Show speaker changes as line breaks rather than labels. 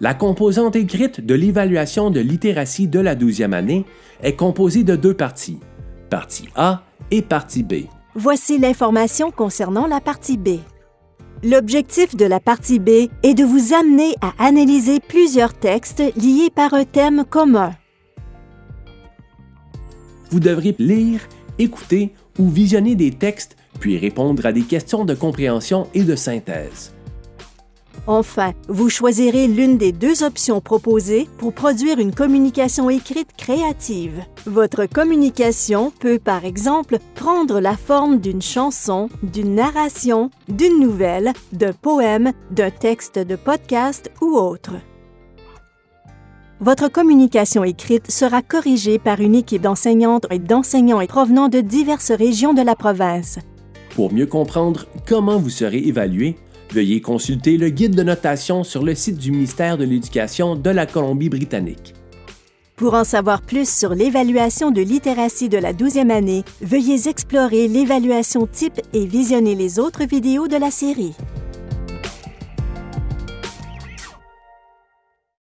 La composante écrite de l'évaluation de littératie de la 12e année est composée de deux parties, partie A et partie B.
Voici l'information concernant la partie B. L'objectif de la partie B est de vous amener à analyser plusieurs textes liés par un thème commun.
Vous devrez lire, écouter ou visionner des textes puis répondre à des questions de compréhension et de synthèse.
Enfin, vous choisirez l'une des deux options proposées pour produire une communication écrite créative. Votre communication peut, par exemple, prendre la forme d'une chanson, d'une narration, d'une nouvelle, d'un poème, d'un texte de podcast ou autre. Votre communication écrite sera corrigée par une équipe d'enseignantes et d'enseignants provenant de diverses régions de la province.
Pour mieux comprendre comment vous serez évalué, Veuillez consulter le guide de notation sur le site du ministère de l'Éducation de la Colombie-Britannique.
Pour en savoir plus sur l'évaluation de littératie de la 12e année, veuillez explorer l'évaluation type et visionner les autres vidéos de la série.